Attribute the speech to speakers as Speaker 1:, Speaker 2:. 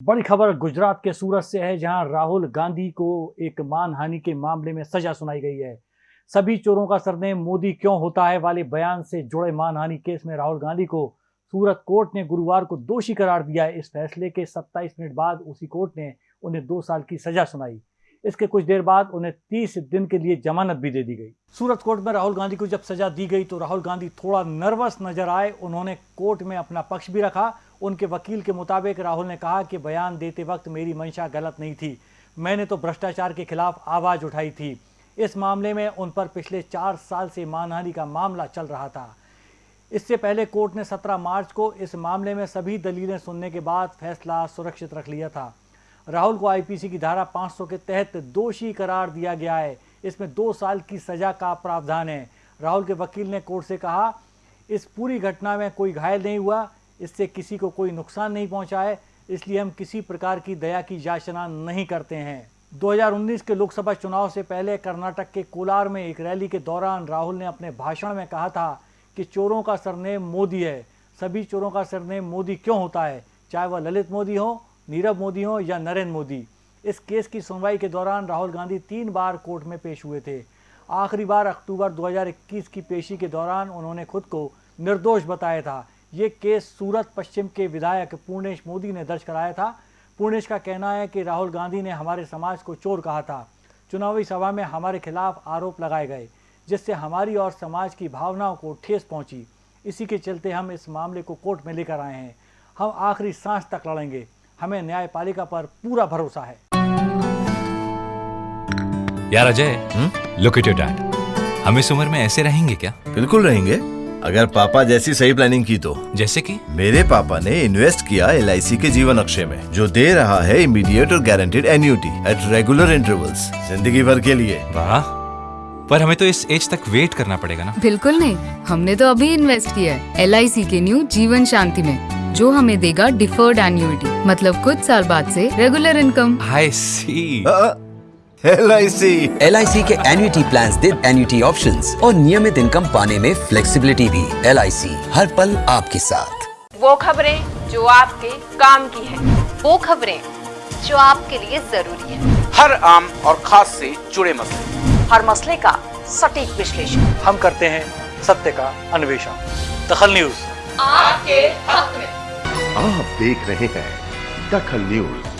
Speaker 1: बड़ी खबर गुजरात के सूरत से है, जहाँ राहुल गांधी को एक मानहानि के मामले में सजा सुनाई गई है। सभी चोरों का सरनेम मोदी क्यों होता है वाले बयान से जुड़े मानहानि केस में राहुल गांधी को सूरत कोर्ट ने गुरुवार को दोषी करार दिया है। इस फैसले के 27 मिनट बाद उसी कोर्ट ने उन्हें दो साल की सजा सुनाई। इसके कुछ देर बाद उन्हें 30 दिन के लिए जमानत भी दे दी गई। सूरत कोर्ट में राहुल गांधी को जब सजा दी गई तो राहुल गांधी थोड़ा नर्वस नज़र आए। उन्होंने कोर्ट में अपना पक्ष भी रखा। उनके वकील के मुताबिक राहुल ने कहा कि बयान देते वक्त मेरी मंशा गलत नहीं थी। मैंने तो भ्रष्टाचार के खिलाफ आवाज़ उठाई थी। इस मामले में उन पर पिछले चार साल से मानहानि का मामला चल रहा था। इससे पहले कोर्ट ने 17 मार्च को इस मामले में सभी दलीलें सुनने के बाद फैसला सुरक्षित रख लिया था। राहुल को आईपीसी की धारा 500 के तहत दोषी करार दिया गया है। इसमें दो साल की सजा का प्रावधान है। राहुल के वकील ने कोर्ट से कहा, इस पूरी घटना में कोई घायल नहीं हुआ। इससे किसी को कोई नुकसान नहीं पहुँचा है, इसलिए हम किसी प्रकार की दया की याचना नहीं करते हैं। 2019 के लोकसभा चुनाव से पहले कर्नाटक के कोलार में एक रैली के दौरान राहुल ने अपने भाषण में कहा था कि चोरों का सरनेम मोदी है। सभी चोरों का सरनेम मोदी क्यों होता है? चाहे वह ललित मोदी हो, नीरव मोदी हो या नरेंद्र मोदी। इस केस की सुनवाई के दौरान राहुल गांधी तीन बार कोर्ट में पेश हुए थे। आखिरी बार अक्टूबर 2021 की पेशी के दौरान उन्होंने खुद को निर्दोष बताया था। ये केस सूरत पश्चिम के विधायक पूर्णेश मोदी ने दर्ज कराया था। पूर्णेश का कहना है कि राहुल गांधी ने हमारे समाज को चोर कहा था। चुनावी सभा में हमारे खिलाफ आरोप लगाए गए जिससे हमारी और समाज की भावनाओं को ठेस पहुँची। इसी के चलते हम इस मामले को कोर्ट में लेकर आए हैं। हम आखिरी सांस तक लड़ेंगे। हमें न्यायपालिका पर पूरा भरोसा है।
Speaker 2: यार Ajay look at your dad हम इस उम्र में ऐसे रहेंगे क्या?
Speaker 3: बिल्कुल रहेंगे। अगर पापा जैसी सही प्लानिंग की तो।
Speaker 2: जैसे कि?
Speaker 3: मेरे पापा ने इन्वेस्ट किया एलआईसी के जीवन अक्षय में जो दे रहा है इमीडिएट और guaranteed annuity at regular intervals ज़िंदगी भर के लिए।
Speaker 2: वाह। पर हमें तो इस एज तक वेट करना पड़ेगा ना।
Speaker 4: बिल्कुल नहीं। हमने तो अभी इन्वेस्ट किया है LIC के न्यू जीवन शांति में जो हमें देगा डिफर्ड एन्यूटी मतलब कुछ साल बाद से regular income
Speaker 2: I C
Speaker 3: L I C
Speaker 5: L I C के एन्युटी प्लान दे एन्युटी ऑप्शन और नियमित इनकम पाने में फ्लेक्सीबिलिटी भी। एल आई सी हर पल आपके साथ।
Speaker 6: वो खबरें जो आपके काम की है।
Speaker 7: वो खबरें जो आपके लिए ज़रूरी है।
Speaker 8: हर आम और खास से जुड़े मसले।
Speaker 7: हर मसले का सटीक विश्लेषण।
Speaker 1: हम करते हैं सत्य का अन्वेषण। दखल न्यूज़।
Speaker 6: आपके हक में।
Speaker 9: आप देख रहे हैं दखल न्यूज़।